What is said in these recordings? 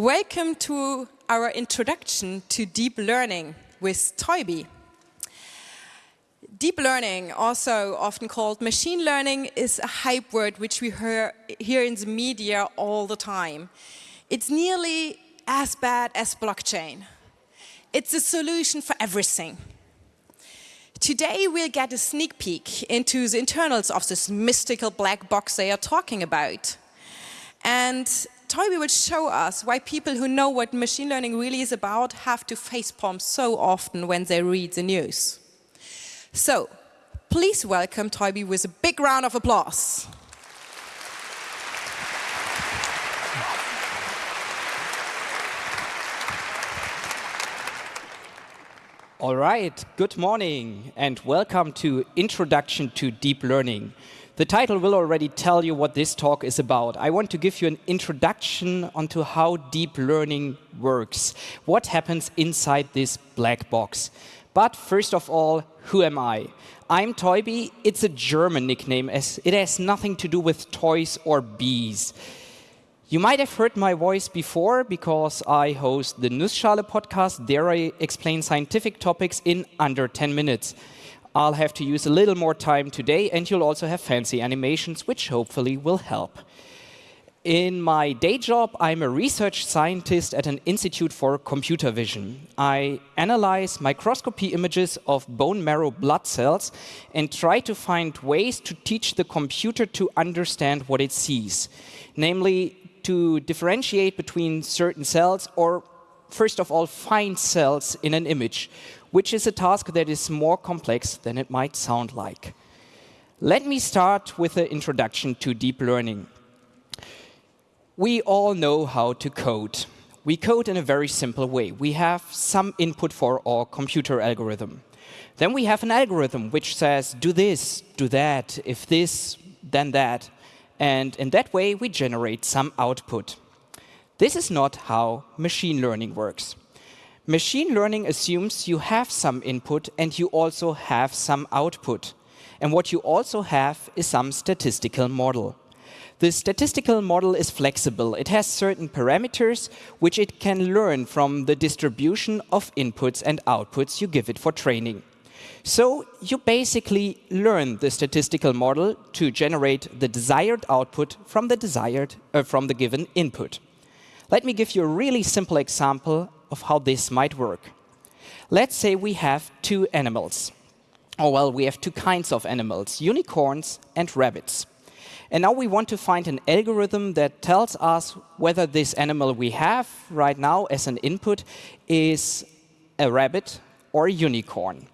Welcome to our introduction to deep learning with Teubi. Deep learning, also often called machine learning, is a hype word which we hear, hear in the media all the time. It's nearly as bad as blockchain. It's a solution for everything. Today we'll get a sneak peek into the internals of this mystical black box they are talking about. And Teubi will show us why people who know what machine learning really is about have to facepalm so often when they read the news. So, please welcome Teubi with a big round of applause. All right, good morning and welcome to Introduction to Deep Learning. The title will already tell you what this talk is about. I want to give you an introduction onto how deep learning works, what happens inside this black box. But first of all, who am I? I'm Teubi. It's a German nickname, as it has nothing to do with toys or bees. You might have heard my voice before because I host the Nussschale podcast. There I explain scientific topics in under 10 minutes. I'll have to use a little more time today, and you'll also have fancy animations, which hopefully will help. In my day job, I'm a research scientist at an institute for computer vision. I analyze microscopy images of bone marrow blood cells and try to find ways to teach the computer to understand what it sees, namely to differentiate between certain cells or, first of all, find cells in an image, which is a task that is more complex than it might sound like. Let me start with an introduction to deep learning. We all know how to code. We code in a very simple way. We have some input for our computer algorithm. Then we have an algorithm which says, do this, do that, if this, then that. And in that way, we generate some output. This is not how machine learning works. Machine learning assumes you have some input and you also have some output. And what you also have is some statistical model. The statistical model is flexible. It has certain parameters which it can learn from the distribution of inputs and outputs you give it for training. So you basically learn the statistical model to generate the desired output from the desired uh, from the given input. Let me give you a really simple example of how this might work. Let's say we have two animals. Or well, we have two kinds of animals, unicorns and rabbits. And now we want to find an algorithm that tells us whether this animal we have right now as an input is a rabbit or a unicorn.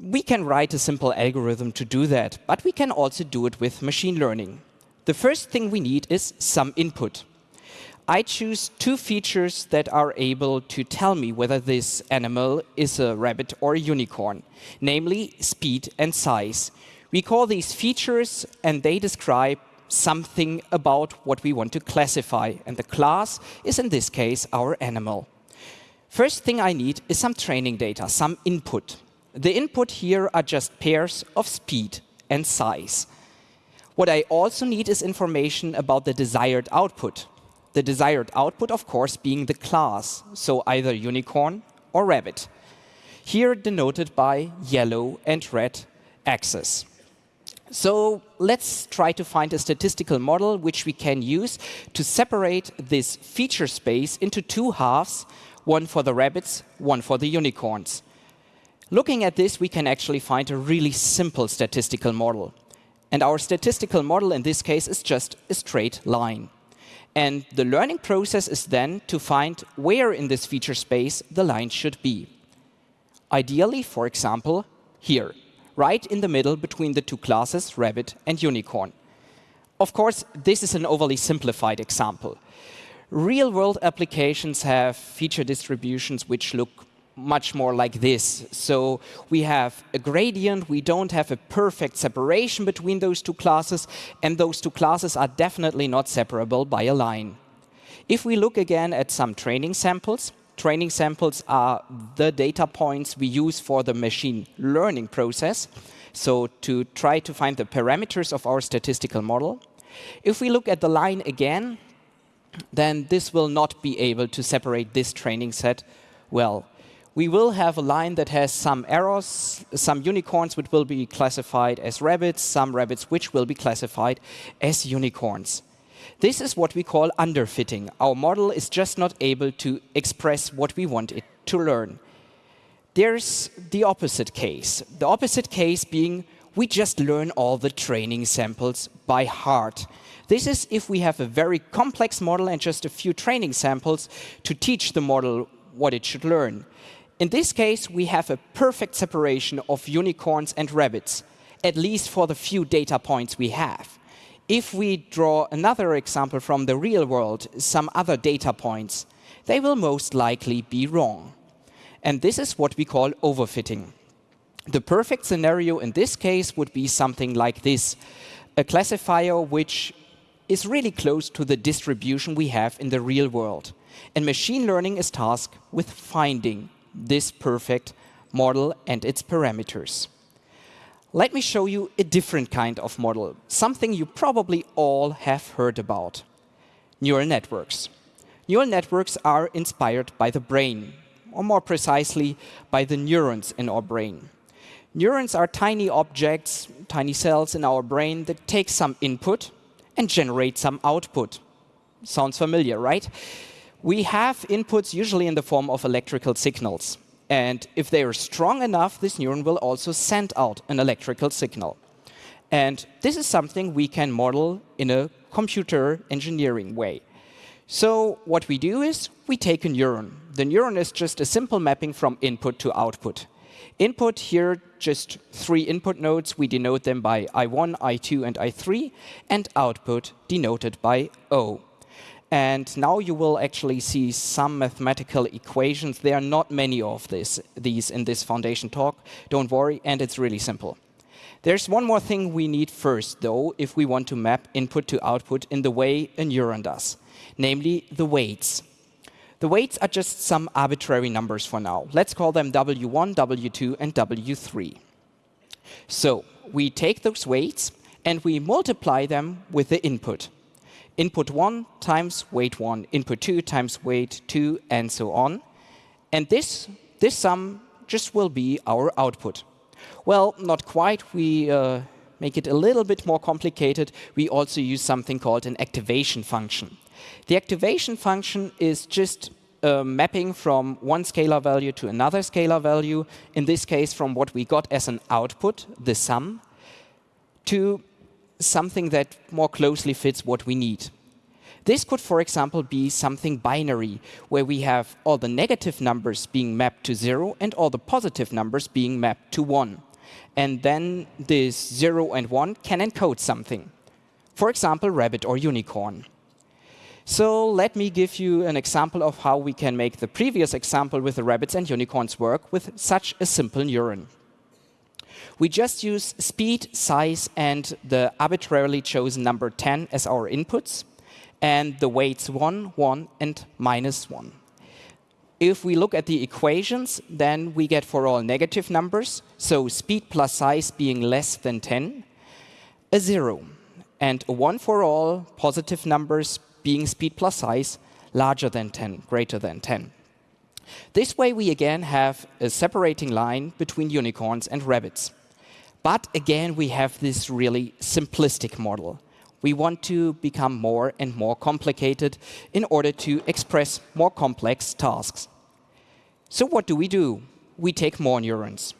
We can write a simple algorithm to do that, but we can also do it with machine learning. The first thing we need is some input. I choose two features that are able to tell me whether this animal is a rabbit or a unicorn, namely speed and size. We call these features and they describe something about what we want to classify. And the class is in this case our animal. First thing I need is some training data, some input. The input here are just pairs of speed and size. What I also need is information about the desired output the desired output, of course, being the class, so either unicorn or rabbit. Here denoted by yellow and red axes. So let's try to find a statistical model which we can use to separate this feature space into two halves, one for the rabbits, one for the unicorns. Looking at this, we can actually find a really simple statistical model. And our statistical model in this case is just a straight line. And the learning process is then to find where in this feature space the line should be. Ideally, for example, here, right in the middle between the two classes, rabbit and unicorn. Of course, this is an overly simplified example. Real-world applications have feature distributions which look much more like this. So we have a gradient, we don't have a perfect separation between those two classes, and those two classes are definitely not separable by a line. If we look again at some training samples, training samples are the data points we use for the machine learning process, so to try to find the parameters of our statistical model. If we look at the line again, then this will not be able to separate this training set well. We will have a line that has some errors, some unicorns which will be classified as rabbits, some rabbits which will be classified as unicorns. This is what we call underfitting. Our model is just not able to express what we want it to learn. There's the opposite case. The opposite case being we just learn all the training samples by heart. This is if we have a very complex model and just a few training samples to teach the model what it should learn. In this case, we have a perfect separation of unicorns and rabbits, at least for the few data points we have. If we draw another example from the real world, some other data points, they will most likely be wrong. And this is what we call overfitting. The perfect scenario in this case would be something like this, a classifier which is really close to the distribution we have in the real world. And machine learning is tasked with finding this perfect model and its parameters. Let me show you a different kind of model, something you probably all have heard about. Neural networks. Neural networks are inspired by the brain, or more precisely, by the neurons in our brain. Neurons are tiny objects, tiny cells in our brain that take some input and generate some output. Sounds familiar, right? We have inputs usually in the form of electrical signals. And if they are strong enough, this neuron will also send out an electrical signal. And this is something we can model in a computer engineering way. So what we do is we take a neuron. The neuron is just a simple mapping from input to output. Input here, just three input nodes. We denote them by I1, I2, and I3, and output denoted by O. And now you will actually see some mathematical equations. There are not many of this, these in this foundation talk. Don't worry, and it's really simple. There's one more thing we need first, though, if we want to map input to output in the way a neuron does, namely the weights. The weights are just some arbitrary numbers for now. Let's call them W1, W2, and W3. So we take those weights and we multiply them with the input. Input 1 times weight 1, input 2 times weight 2, and so on. And this, this sum just will be our output. Well, not quite. We uh, make it a little bit more complicated. We also use something called an activation function. The activation function is just a mapping from one scalar value to another scalar value, in this case from what we got as an output, the sum, to something that more closely fits what we need. This could, for example, be something binary, where we have all the negative numbers being mapped to 0 and all the positive numbers being mapped to 1. And then this 0 and 1 can encode something. For example, rabbit or unicorn. So let me give you an example of how we can make the previous example with the rabbits and unicorns work with such a simple neuron. We just use speed, size, and the arbitrarily chosen number 10 as our inputs, and the weights 1, 1, and minus 1. If we look at the equations, then we get for all negative numbers, so speed plus size being less than 10, a 0. And a 1 for all positive numbers being speed plus size larger than 10, greater than 10. This way we again have a separating line between unicorns and rabbits. But again, we have this really simplistic model. We want to become more and more complicated in order to express more complex tasks. So what do we do? We take more neurons.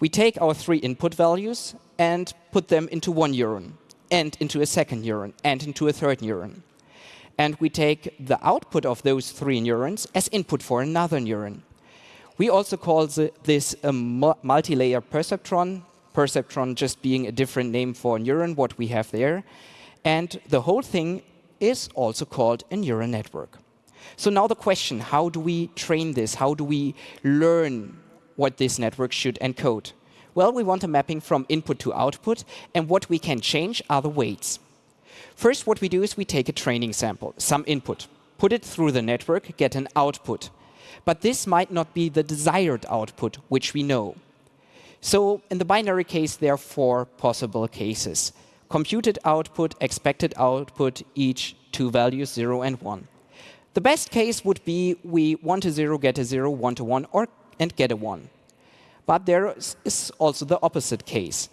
We take our three input values and put them into one neuron, and into a second neuron, and into a third neuron and we take the output of those three neurons as input for another neuron. We also call this a multi-layer perceptron, perceptron just being a different name for a neuron, what we have there. And the whole thing is also called a neural network. So now the question, how do we train this? How do we learn what this network should encode? Well, we want a mapping from input to output, and what we can change are the weights. First, what we do is we take a training sample, some input, put it through the network, get an output. But this might not be the desired output, which we know. So in the binary case, there are four possible cases. Computed output, expected output, each two values, 0 and 1. The best case would be we 1 to 0, get a 0, 1 to 1, or, and get a 1. But there is also the opposite case.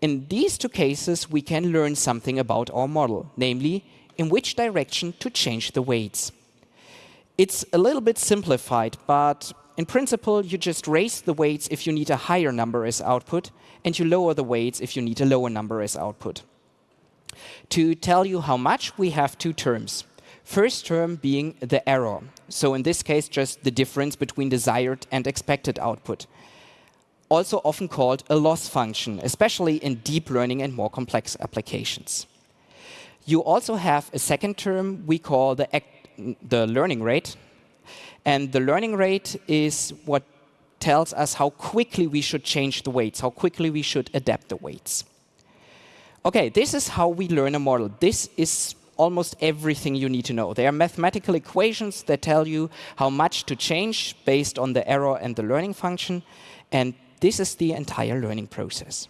In these two cases, we can learn something about our model, namely, in which direction to change the weights. It's a little bit simplified, but in principle, you just raise the weights if you need a higher number as output, and you lower the weights if you need a lower number as output. To tell you how much, we have two terms. First term being the error. So in this case, just the difference between desired and expected output. Also often called a loss function, especially in deep learning and more complex applications. You also have a second term we call the, the learning rate. And the learning rate is what tells us how quickly we should change the weights, how quickly we should adapt the weights. OK, this is how we learn a model. This is almost everything you need to know. There are mathematical equations that tell you how much to change based on the error and the learning function. And this is the entire learning process.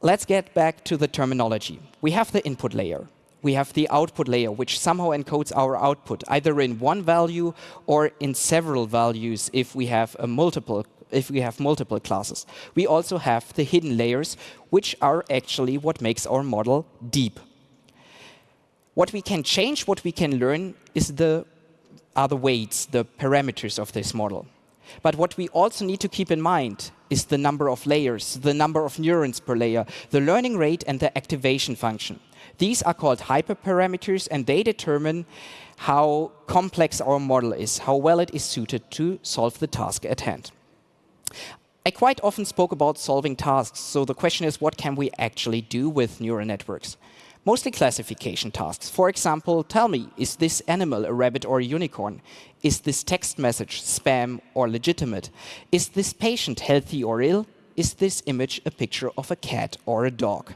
Let's get back to the terminology. We have the input layer. We have the output layer, which somehow encodes our output, either in one value or in several values if we have a multiple if we have multiple classes. We also have the hidden layers, which are actually what makes our model deep. What we can change, what we can learn, is the, are the weights, the parameters of this model. But what we also need to keep in mind is the number of layers, the number of neurons per layer, the learning rate, and the activation function. These are called hyperparameters, and they determine how complex our model is, how well it is suited to solve the task at hand. I quite often spoke about solving tasks, so the question is, what can we actually do with neural networks? mostly classification tasks. For example, tell me, is this animal a rabbit or a unicorn? Is this text message spam or legitimate? Is this patient healthy or ill? Is this image a picture of a cat or a dog?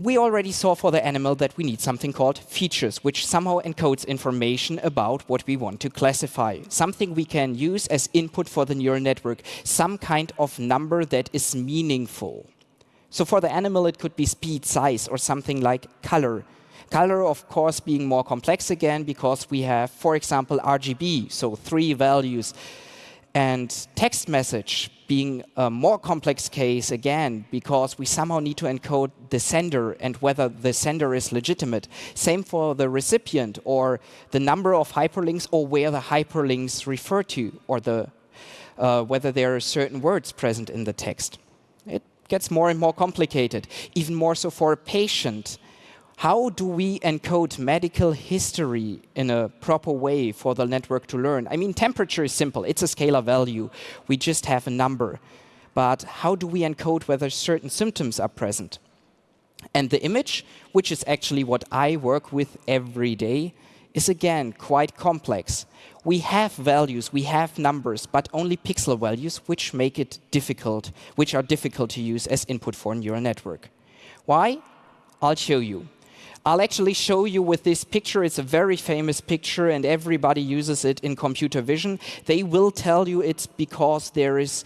We already saw for the animal that we need something called features, which somehow encodes information about what we want to classify. Something we can use as input for the neural network, some kind of number that is meaningful. So for the animal, it could be speed, size, or something like color. Color, of course, being more complex again, because we have, for example, RGB, so three values. And text message being a more complex case, again, because we somehow need to encode the sender and whether the sender is legitimate. Same for the recipient, or the number of hyperlinks, or where the hyperlinks refer to, or the, uh, whether there are certain words present in the text. It gets more and more complicated, even more so for a patient. How do we encode medical history in a proper way for the network to learn? I mean, temperature is simple. It's a scalar value. We just have a number. But how do we encode whether certain symptoms are present? And the image, which is actually what I work with every day, is again quite complex. We have values, we have numbers, but only pixel values, which make it difficult, which are difficult to use as input for a neural network. Why? I'll show you. I'll actually show you with this picture. It's a very famous picture, and everybody uses it in computer vision. They will tell you it's because there is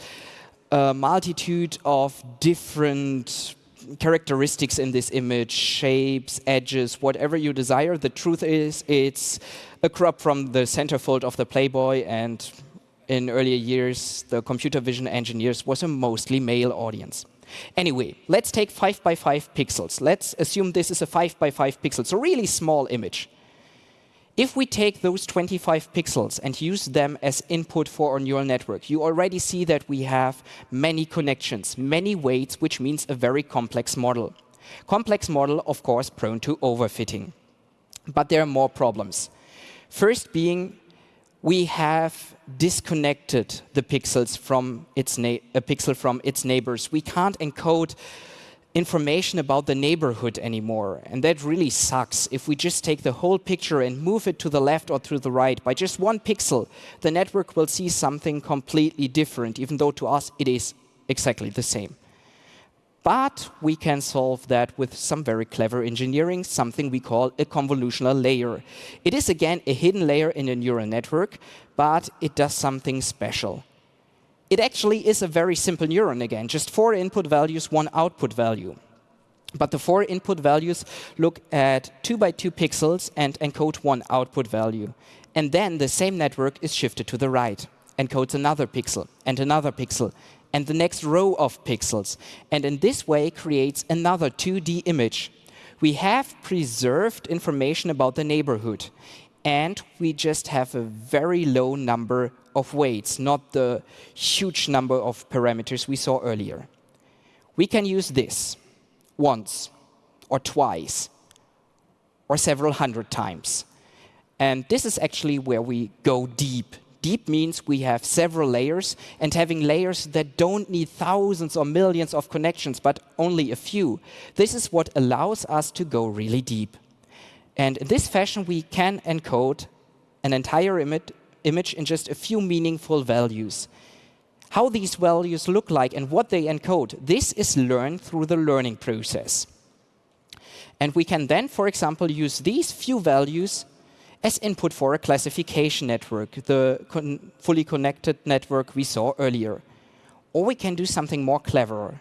a multitude of different characteristics in this image, shapes, edges, whatever you desire. The truth is, it's a crop from the centerfold of the Playboy, and in earlier years, the computer vision engineers was a mostly male audience. Anyway, let's take 5 by 5 pixels. Let's assume this is a 5 by 5 pixels, so really small image. If we take those 25 pixels and use them as input for our neural network, you already see that we have many connections, many weights, which means a very complex model. Complex model, of course, prone to overfitting. But there are more problems. First being, we have disconnected the pixels from its a pixel from its neighbors. We can't encode information about the neighborhood anymore. And that really sucks. If we just take the whole picture and move it to the left or to the right by just one pixel, the network will see something completely different, even though to us it is exactly the same. But we can solve that with some very clever engineering, something we call a convolutional layer. It is, again, a hidden layer in a neural network, but it does something special. It actually is a very simple neuron again, just four input values, one output value. But the four input values look at two by two pixels and encode one output value. And then the same network is shifted to the right, encodes another pixel and another pixel and the next row of pixels. And in this way creates another 2D image. We have preserved information about the neighborhood. And we just have a very low number of weights, not the huge number of parameters we saw earlier. We can use this once or twice or several hundred times. And this is actually where we go deep. Deep means we have several layers, and having layers that don't need thousands or millions of connections, but only a few. This is what allows us to go really deep. And in this fashion, we can encode an entire image in just a few meaningful values. How these values look like and what they encode, this is learned through the learning process. And we can then, for example, use these few values as input for a classification network, the con fully connected network we saw earlier. Or we can do something more clever.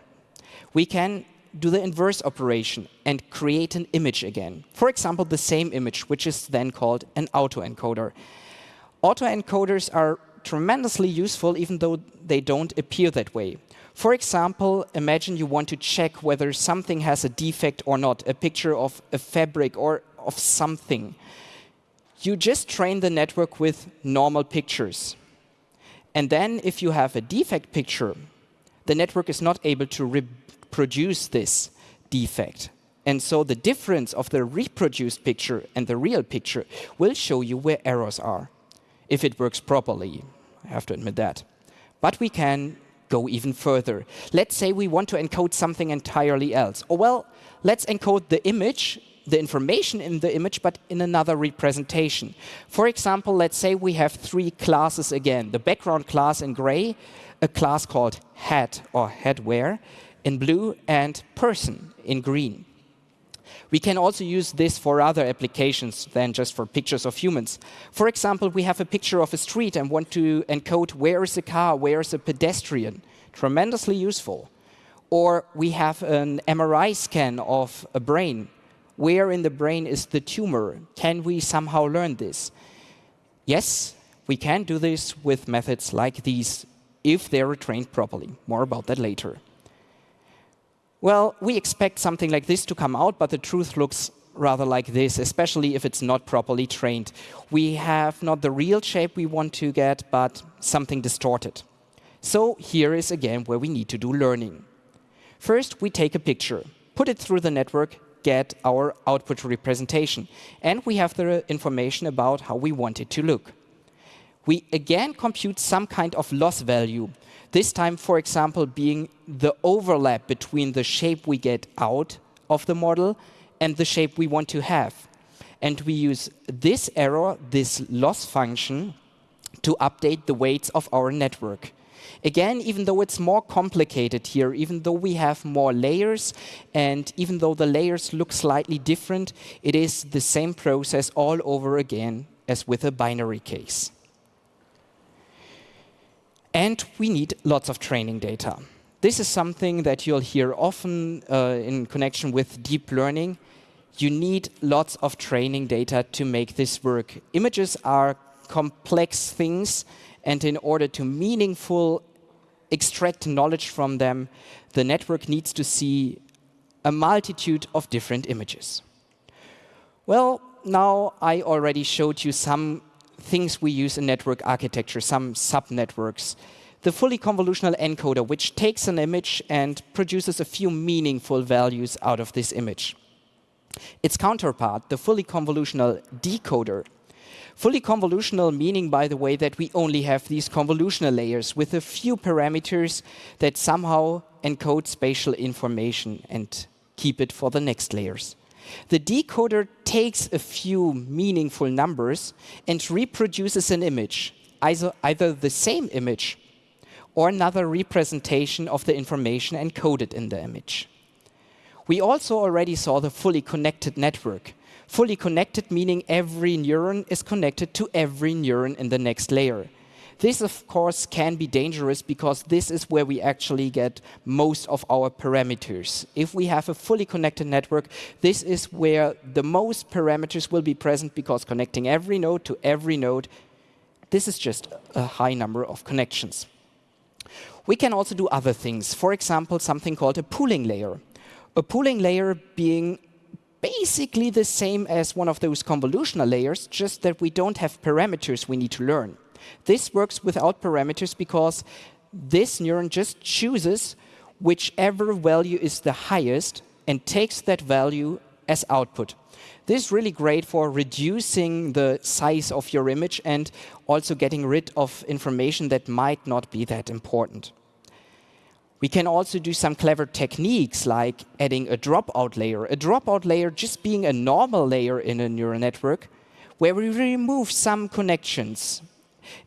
We can do the inverse operation and create an image again. For example, the same image, which is then called an autoencoder. Autoencoders are tremendously useful, even though they don't appear that way. For example, imagine you want to check whether something has a defect or not, a picture of a fabric or of something. You just train the network with normal pictures. And then if you have a defect picture, the network is not able to reproduce this defect. And so the difference of the reproduced picture and the real picture will show you where errors are, if it works properly. I have to admit that. But we can go even further. Let's say we want to encode something entirely else. Or well, let's encode the image, the information in the image, but in another representation. For example, let's say we have three classes again. The background class in gray, a class called hat or headwear, in blue and person in green. We can also use this for other applications than just for pictures of humans. For example, we have a picture of a street and want to encode where is a car, where is a pedestrian. Tremendously useful. Or we have an MRI scan of a brain. Where in the brain is the tumor? Can we somehow learn this? Yes, we can do this with methods like these if they are trained properly. More about that later. Well, we expect something like this to come out, but the truth looks rather like this, especially if it's not properly trained. We have not the real shape we want to get, but something distorted. So here is again where we need to do learning. First, we take a picture, put it through the network, get our output representation, and we have the information about how we want it to look. We again compute some kind of loss value, this time, for example, being the overlap between the shape we get out of the model and the shape we want to have. And we use this error, this loss function, to update the weights of our network. Again, even though it's more complicated here, even though we have more layers, and even though the layers look slightly different, it is the same process all over again as with a binary case. And we need lots of training data. This is something that you'll hear often uh, in connection with deep learning. You need lots of training data to make this work. Images are complex things, and in order to meaningful extract knowledge from them, the network needs to see a multitude of different images. Well, now I already showed you some things we use in network architecture, some subnetworks. The fully convolutional encoder, which takes an image and produces a few meaningful values out of this image. Its counterpart, the fully convolutional decoder. Fully convolutional meaning, by the way, that we only have these convolutional layers with a few parameters that somehow encode spatial information and keep it for the next layers. The decoder takes a few meaningful numbers and reproduces an image, either, either the same image or another representation of the information encoded in the image. We also already saw the fully connected network. Fully connected meaning every neuron is connected to every neuron in the next layer. This, of course, can be dangerous because this is where we actually get most of our parameters. If we have a fully connected network, this is where the most parameters will be present because connecting every node to every node, this is just a high number of connections. We can also do other things. For example, something called a pooling layer. A pooling layer being basically the same as one of those convolutional layers, just that we don't have parameters we need to learn. This works without parameters because this neuron just chooses whichever value is the highest and takes that value as output. This is really great for reducing the size of your image and also getting rid of information that might not be that important. We can also do some clever techniques like adding a dropout layer. A dropout layer just being a normal layer in a neural network where we remove some connections.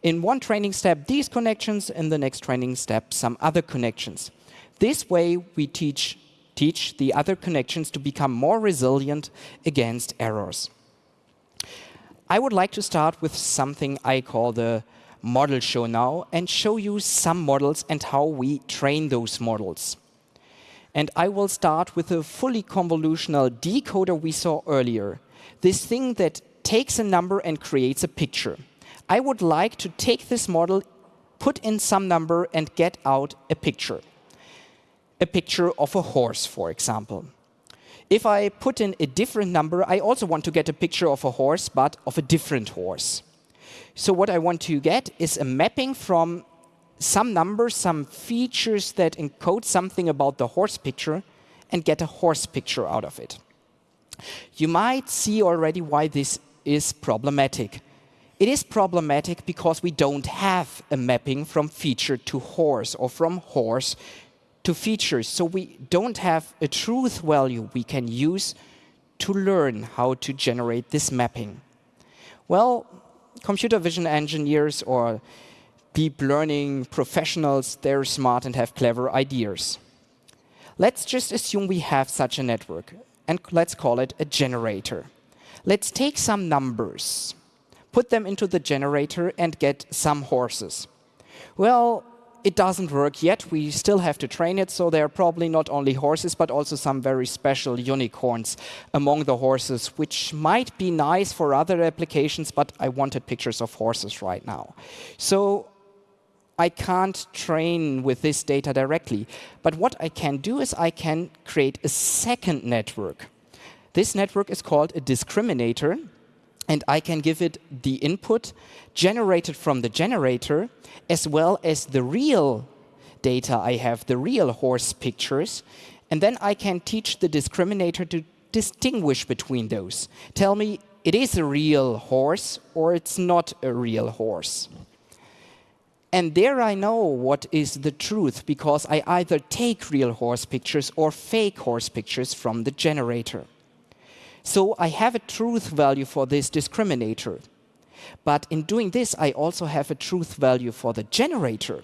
In one training step, these connections, in the next training step, some other connections. This way, we teach, teach the other connections to become more resilient against errors. I would like to start with something I call the model show now and show you some models and how we train those models. And I will start with a fully convolutional decoder we saw earlier. This thing that takes a number and creates a picture. I would like to take this model, put in some number, and get out a picture. A picture of a horse, for example. If I put in a different number, I also want to get a picture of a horse, but of a different horse. So what I want to get is a mapping from some numbers, some features that encode something about the horse picture, and get a horse picture out of it. You might see already why this is problematic. It is problematic because we don't have a mapping from feature to horse or from horse to features. So we don't have a truth value we can use to learn how to generate this mapping. Well, computer vision engineers or deep learning professionals, they're smart and have clever ideas. Let's just assume we have such a network, and let's call it a generator. Let's take some numbers, put them into the generator, and get some horses. Well, it doesn't work yet. We still have to train it, so there are probably not only horses, but also some very special unicorns among the horses, which might be nice for other applications, but I wanted pictures of horses right now. So I can't train with this data directly. But what I can do is I can create a second network. This network is called a discriminator, and I can give it the input generated from the generator, as well as the real data I have, the real horse pictures. And then I can teach the discriminator to distinguish between those. Tell me, it is a real horse or it's not a real horse. And there I know what is the truth, because I either take real horse pictures or fake horse pictures from the generator. So I have a truth value for this discriminator. But in doing this, I also have a truth value for the generator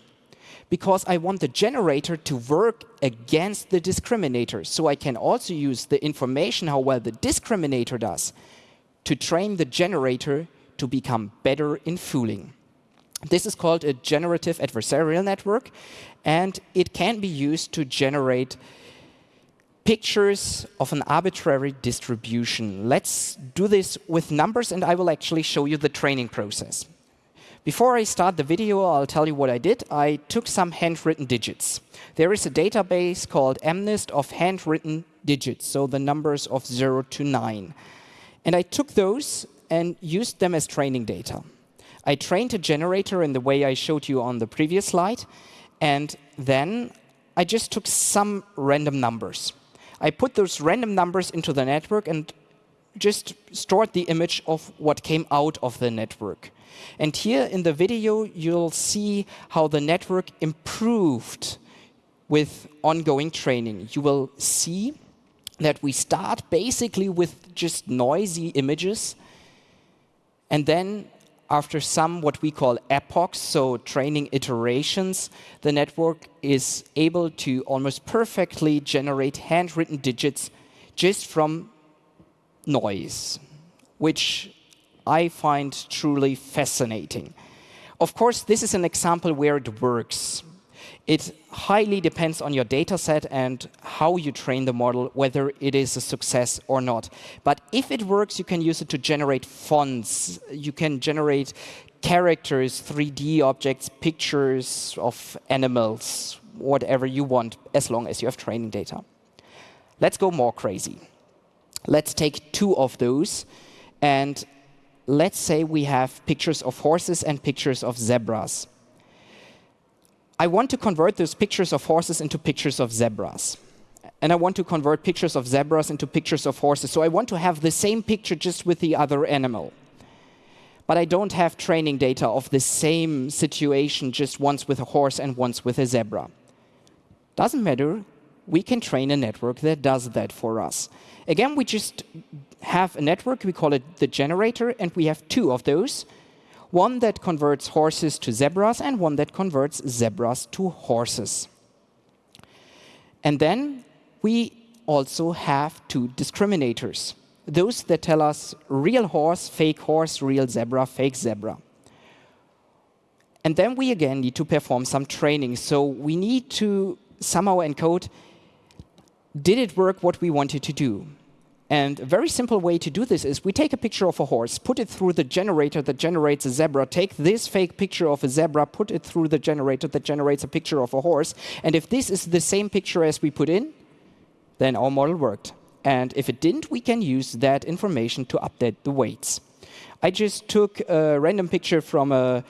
because I want the generator to work against the discriminator. So I can also use the information how well the discriminator does to train the generator to become better in fooling. This is called a generative adversarial network, and it can be used to generate pictures of an arbitrary distribution. Let's do this with numbers, and I will actually show you the training process. Before I start the video, I'll tell you what I did. I took some handwritten digits. There is a database called MNIST of handwritten digits, so the numbers of 0 to 9. And I took those and used them as training data. I trained a generator in the way I showed you on the previous slide, and then I just took some random numbers. I put those random numbers into the network and just stored the image of what came out of the network. And here in the video, you'll see how the network improved with ongoing training. You will see that we start basically with just noisy images. And then after some what we call epochs, so training iterations, the network is able to almost perfectly generate handwritten digits just from noise, which I find truly fascinating. Of course, this is an example where it works. It highly depends on your data set and how you train the model, whether it is a success or not. But if it works, you can use it to generate fonts. You can generate characters, 3D objects, pictures of animals, whatever you want, as long as you have training data. Let's go more crazy. Let's take two of those, and let's say we have pictures of horses and pictures of zebras. I want to convert those pictures of horses into pictures of zebras. And I want to convert pictures of zebras into pictures of horses. So I want to have the same picture just with the other animal. But I don't have training data of the same situation just once with a horse and once with a zebra. Doesn't matter. We can train a network that does that for us. Again, we just have a network. We call it the generator. And we have two of those one that converts horses to zebras and one that converts zebras to horses. And then we also have two discriminators, those that tell us real horse, fake horse, real zebra, fake zebra. And then we again need to perform some training. So we need to somehow encode, did it work what we wanted to do? And a very simple way to do this is we take a picture of a horse, put it through the generator that generates a zebra, take this fake picture of a zebra, put it through the generator that generates a picture of a horse. And if this is the same picture as we put in, then our model worked. And if it didn't, we can use that information to update the weights. I just took a random picture from a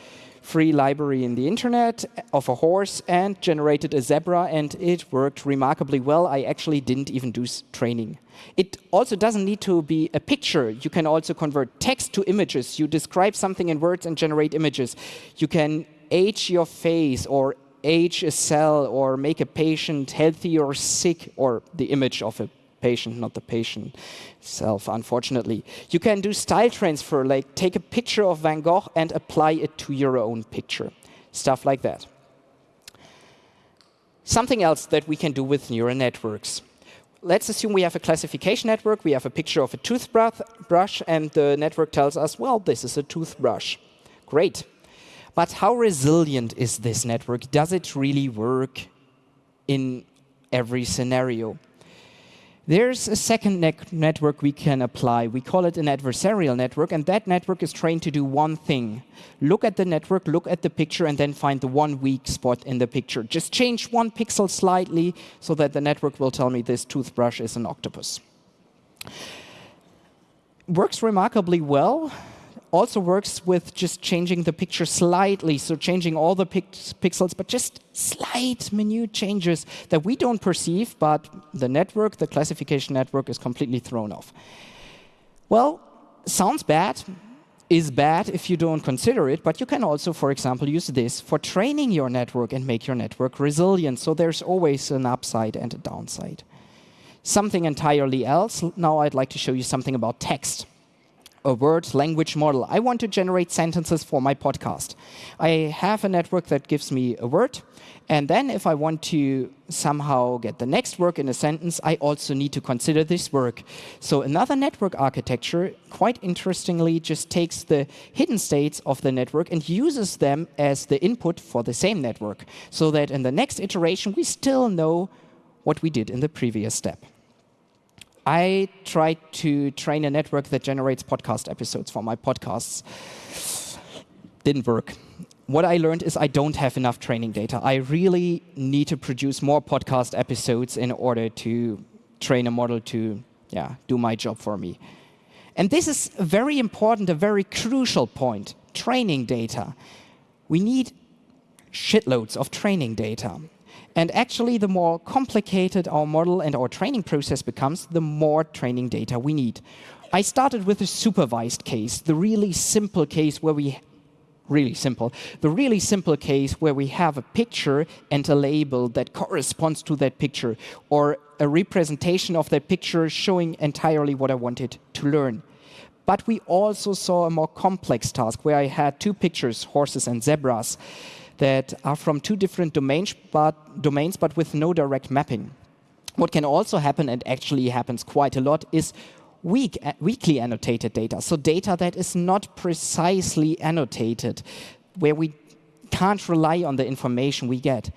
free library in the internet of a horse and generated a zebra, and it worked remarkably well. I actually didn't even do training. It also doesn't need to be a picture. You can also convert text to images. You describe something in words and generate images. You can age your face or age a cell or make a patient healthy or sick or the image of a patient, not the patient itself, unfortunately. You can do style transfer, like take a picture of Van Gogh and apply it to your own picture. Stuff like that. Something else that we can do with neural networks let's assume we have a classification network. We have a picture of a toothbrush, and the network tells us, well, this is a toothbrush. Great. But how resilient is this network? Does it really work in every scenario? There's a second ne network we can apply. We call it an adversarial network, and that network is trained to do one thing. Look at the network, look at the picture, and then find the one weak spot in the picture. Just change one pixel slightly so that the network will tell me this toothbrush is an octopus. Works remarkably well also works with just changing the picture slightly, so changing all the pixels, but just slight minute changes that we don't perceive, but the network, the classification network, is completely thrown off. Well, sounds bad, is bad if you don't consider it, but you can also, for example, use this for training your network and make your network resilient. So there's always an upside and a downside. Something entirely else, now I'd like to show you something about text a word language model. I want to generate sentences for my podcast. I have a network that gives me a word. And then if I want to somehow get the next word in a sentence, I also need to consider this work. So another network architecture, quite interestingly, just takes the hidden states of the network and uses them as the input for the same network, so that in the next iteration, we still know what we did in the previous step. I tried to train a network that generates podcast episodes for my podcasts. Didn't work. What I learned is I don't have enough training data. I really need to produce more podcast episodes in order to train a model to yeah, do my job for me. And this is a very important, a very crucial point, training data. We need shitloads of training data. And actually, the more complicated our model and our training process becomes, the more training data we need. I started with a supervised case, the really simple case where we really simple. The really simple case where we have a picture and a label that corresponds to that picture, or a representation of that picture showing entirely what I wanted to learn. But we also saw a more complex task where I had two pictures, horses and zebras that are from two different domains but, domains, but with no direct mapping. What can also happen, and actually happens quite a lot, is weak, uh, weakly annotated data. So data that is not precisely annotated, where we can't rely on the information we get.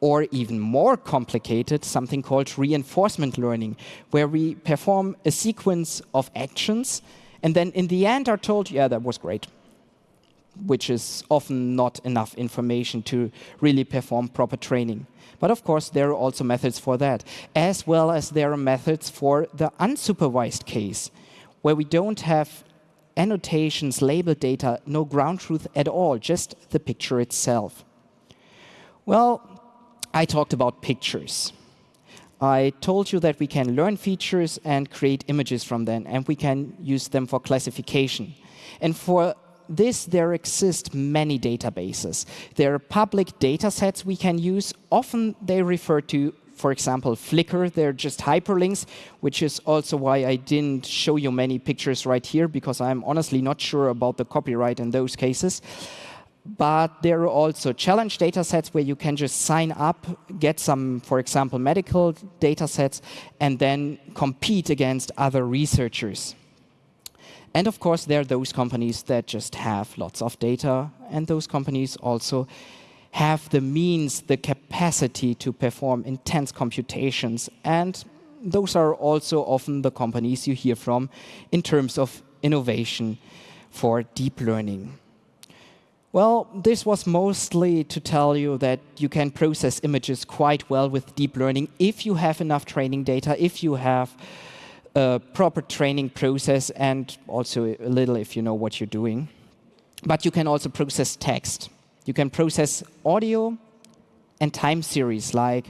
Or even more complicated, something called reinforcement learning, where we perform a sequence of actions and then in the end are told, yeah, that was great, which is often not enough information to really perform proper training. But of course, there are also methods for that, as well as there are methods for the unsupervised case, where we don't have annotations, label data, no ground truth at all, just the picture itself. Well, I talked about pictures. I told you that we can learn features and create images from them, and we can use them for classification. And for this, there exist many databases. There are public data sets we can use. Often they refer to, for example, Flickr. They're just hyperlinks, which is also why I didn't show you many pictures right here, because I'm honestly not sure about the copyright in those cases. But there are also challenge data sets where you can just sign up, get some, for example, medical data sets, and then compete against other researchers. And of course, there are those companies that just have lots of data, and those companies also have the means, the capacity to perform intense computations. And those are also often the companies you hear from in terms of innovation for deep learning. Well, this was mostly to tell you that you can process images quite well with deep learning if you have enough training data, if you have a proper training process, and also a little if you know what you're doing. But you can also process text. You can process audio and time series like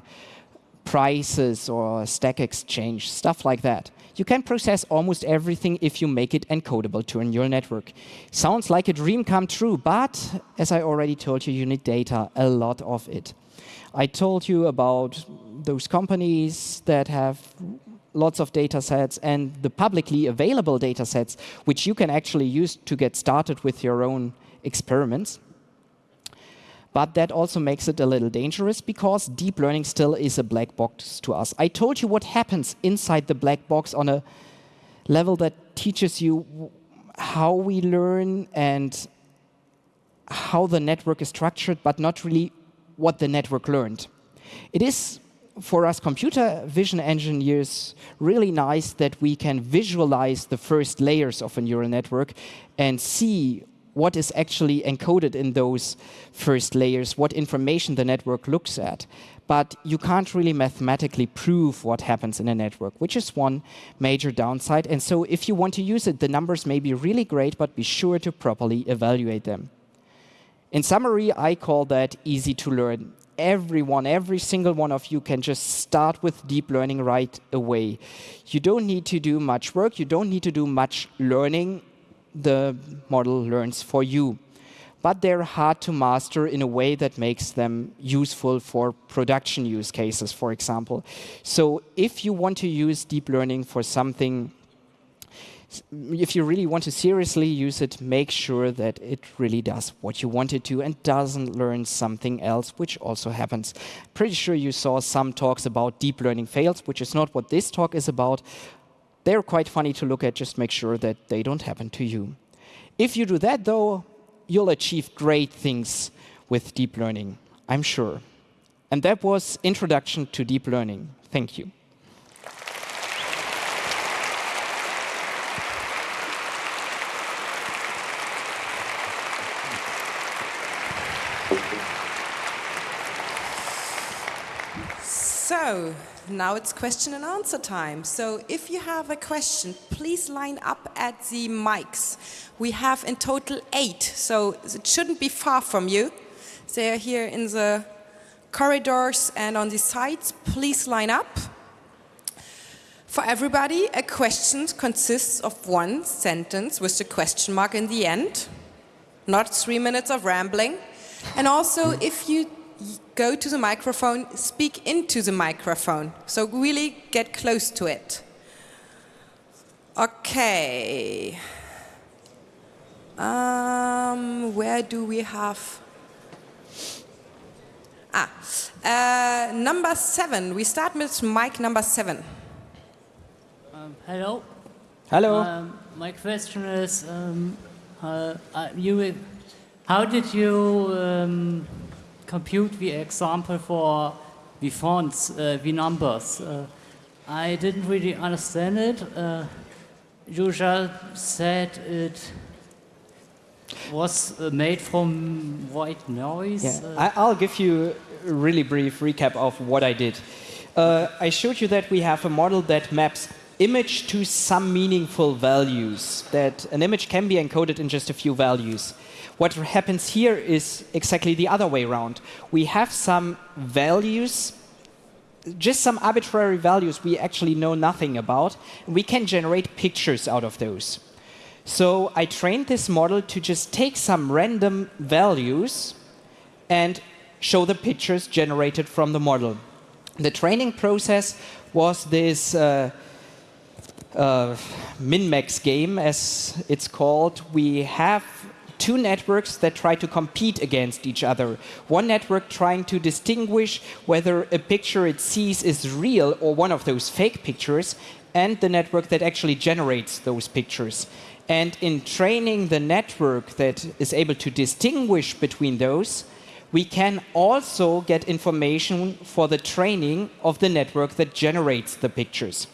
prices or stack exchange, stuff like that. You can process almost everything if you make it encodable to a neural network. Sounds like a dream come true, but as I already told you, you need data, a lot of it. I told you about those companies that have lots of data sets and the publicly available data sets, which you can actually use to get started with your own experiments. But that also makes it a little dangerous because deep learning still is a black box to us. I told you what happens inside the black box on a level that teaches you how we learn and how the network is structured, but not really what the network learned. It is, for us computer vision engineers, really nice that we can visualize the first layers of a neural network and see what is actually encoded in those first layers, what information the network looks at. But you can't really mathematically prove what happens in a network, which is one major downside. And so if you want to use it, the numbers may be really great, but be sure to properly evaluate them. In summary, I call that easy to learn. Everyone, every single one of you can just start with deep learning right away. You don't need to do much work. You don't need to do much learning the model learns for you. But they're hard to master in a way that makes them useful for production use cases, for example. So if you want to use deep learning for something, if you really want to seriously use it, make sure that it really does what you want it to and doesn't learn something else, which also happens. Pretty sure you saw some talks about deep learning fails, which is not what this talk is about. They're quite funny to look at, just make sure that they don't happen to you. If you do that, though, you'll achieve great things with deep learning, I'm sure. And that was Introduction to Deep Learning. Thank you. So, now it's question and answer time. So if you have a question, please line up at the mics. We have in total eight, so it shouldn't be far from you. They are here in the corridors and on the sides. Please line up. For everybody, a question consists of one sentence with the question mark in the end, not three minutes of rambling. And also, if you go to the microphone, speak into the microphone. So really get close to it. Okay. Um, where do we have? Ah, uh, number seven. We start with mic number seven. Um, hello. Hello. Um, my question is, um, uh, uh, you How did you um, compute the example for the fonts, uh, the numbers? Uh, I didn't really understand it. Uh, said it was uh, made from white noise. Yeah, Uh, I, I'll give you a really brief recap of what I did. Uh, I showed you that we have a model that maps image to some meaningful values, that an image can be encoded in just a few values. What happens here is exactly the other way around. We have some values, just some arbitrary values we actually know nothing about. We can generate pictures out of those. So I trained this model to just take some random values and show the pictures generated from the model. The training process was this uh, uh, min-max game, as it's called. We have two networks that try to compete against each other. One network trying to distinguish whether a picture it sees is real or one of those fake pictures, and the network that actually generates those pictures. And in training the network that is able to distinguish between those, we can also get information for the training of the network that generates the pictures.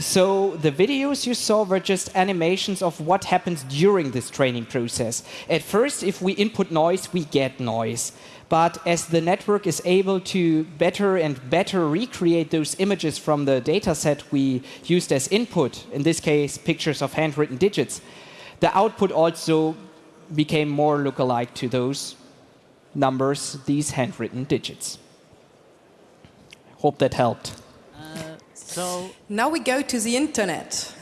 So the videos you saw were just animations of what happens during this training process. At first, if we input noise, we get noise. But as the network is able to better and better recreate those images from the data set we used as input, in this case, pictures of handwritten digits, the output also became more lookalike to those numbers, these handwritten digits. Hope that helped. Uh, so Now we go to the internet.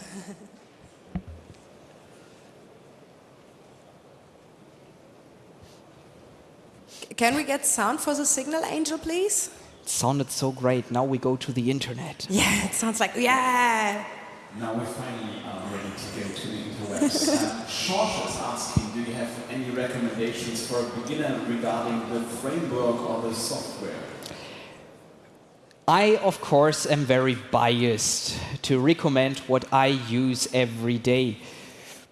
Can we get sound for the signal, Angel, please? It sounded so great. Now we go to the internet. Yeah, it sounds like, yeah. Now we finally are ready to go to the interwebs. um, George is asking, do you have any recommendations for a beginner regarding the framework or the software? I, of course, am very biased to recommend what I use every day.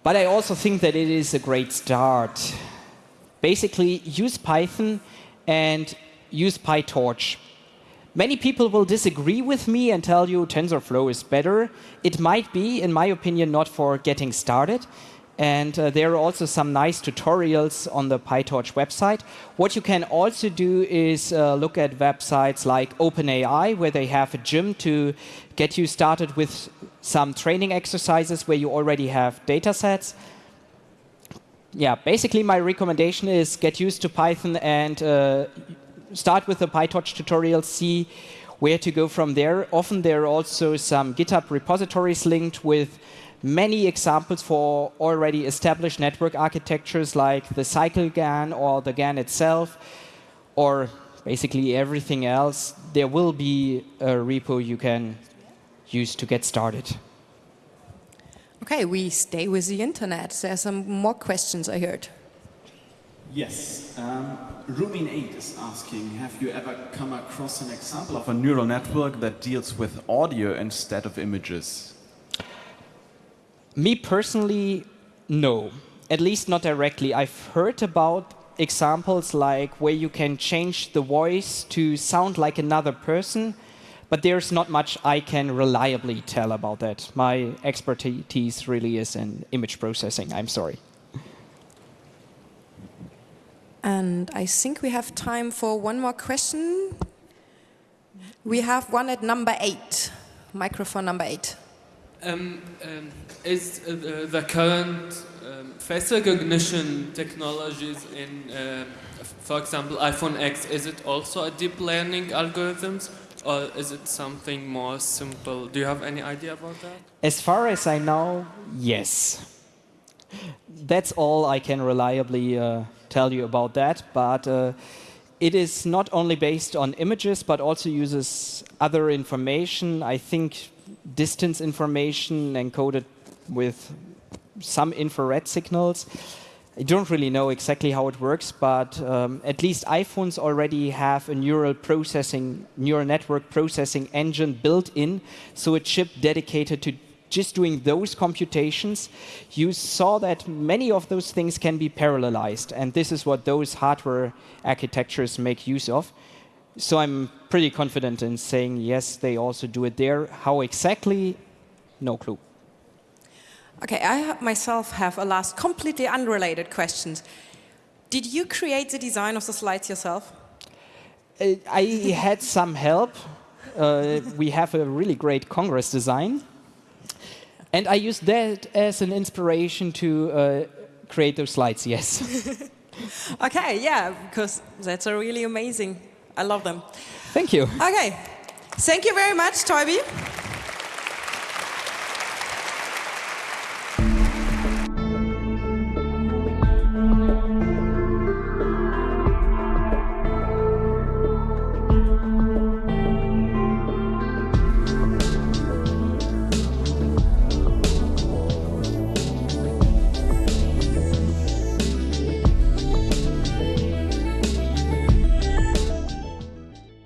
But I also think that it is a great start. Basically, use Python and use PyTorch. Many people will disagree with me and tell you TensorFlow is better. It might be, in my opinion, not for getting started. And uh, there are also some nice tutorials on the PyTorch website. What you can also do is uh, look at websites like OpenAI, where they have a gym to get you started with some training exercises where you already have data sets. Yeah, basically my recommendation is get used to Python and uh, start with the PyTorch tutorial, see where to go from there. Often there are also some GitHub repositories linked with many examples for already established network architectures like the cycle GAN or the GAN itself, or basically everything else. There will be a repo you can use to get started. Okay, we stay with the internet. There are some more questions I heard. Yes. Um, Rumin8 is asking, have you ever come across an example of a neural network that deals with audio instead of images? Me personally, no. At least not directly. I've heard about examples like where you can change the voice to sound like another person, but there's not much I can reliably tell about that. My expertise really is in image processing. I'm sorry. And I think we have time for one more question. We have one at number eight, microphone number eight. Um, um, is uh, the- current um, face recognition technologies in, uh, for example, iPhone X, is it also a deep learning algorithms or is it something more simple? Do you have any idea about that? As far as I know, yes. That's all I can reliably uh, tell you about that. But uh, it is not only based on images, but also uses other information. I think distance information encoded with some infrared signals. I don't really know exactly how it works, but um, at least iPhones already have a neural processing, neural network processing engine built in, so a chip dedicated to just doing those computations, you saw that many of those things can be parallelized. And this is what those hardware architectures make use of. So I'm pretty confident in saying, yes, they also do it there. How exactly? No clue. Okay, I myself have a last completely unrelated question. Did you create the design of the slides yourself? Uh, I had some help. Uh, we have a really great Congress design. And I used that as an inspiration to uh, create those slides, yes. okay, yeah, because that's a really amazing. I love them. Thank you. Okay, thank you very much, Teubi.